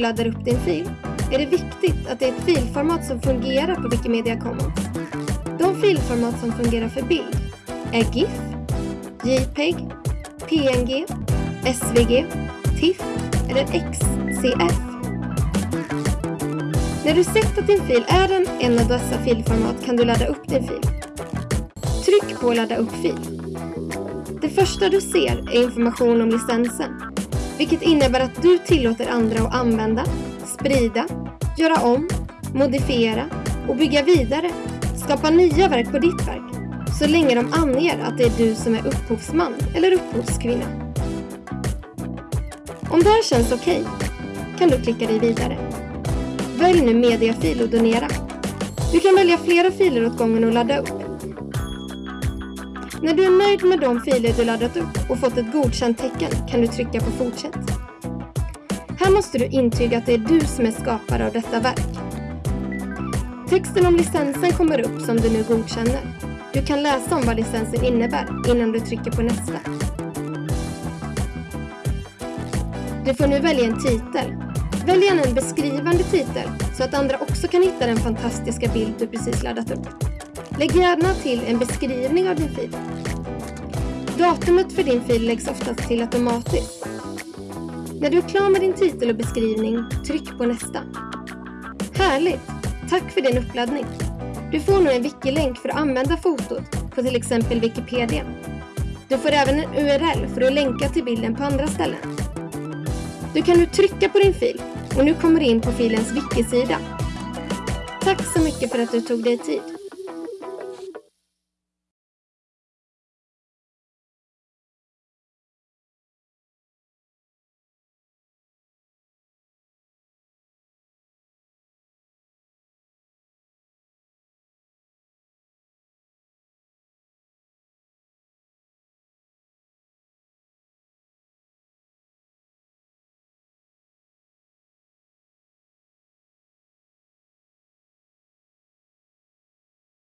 Du laddar upp din fil är det viktigt att det är ett filformat som fungerar på Wikimedia Commons. De filformat som fungerar för bild är GIF, JPEG, PNG, SVG, TIFF eller XCF. När du sett att din fil är en, en av dessa filformat kan du ladda upp din fil. Tryck på ladda upp fil. Det första du ser är information om licensen, vilket innebär att du tillåter andra att använda, sprida, göra om, modifiera och bygga vidare, skapa nya verk på ditt verk, så länge de anger att det är du som är upphovsman eller upphovskvinna. Om det här känns okej okay, kan du klicka dig vidare. Välj nu mediafil och donera. Du kan välja flera filer åt gången och ladda upp. När du är nöjd med de filer du laddat upp och fått ett godkänt tecken kan du trycka på fortsätt. Här måste du intyga att det är du som är skapare av detta verk. Texten om licensen kommer upp som du nu godkänner. Du kan läsa om vad licensen innebär innan du trycker på nästa. Du får nu välja en titel. Välj gärna en beskrivande titel så att andra också kan hitta den fantastiska bild du precis laddat upp. Lägg gärna till en beskrivning av din fil. Datumet för din fil läggs oftast till automatiskt. När du är klar med din titel och beskrivning, tryck på nästa. Härligt! Tack för din uppladdning! Du får nu en wiki-länk för att använda fotot på till exempel Wikipedia. Du får även en URL för att länka till bilden på andra ställen. Du kan nu trycka på din fil och nu kommer du in på filens wiki-sida. Tack så mycket för att du tog dig tid.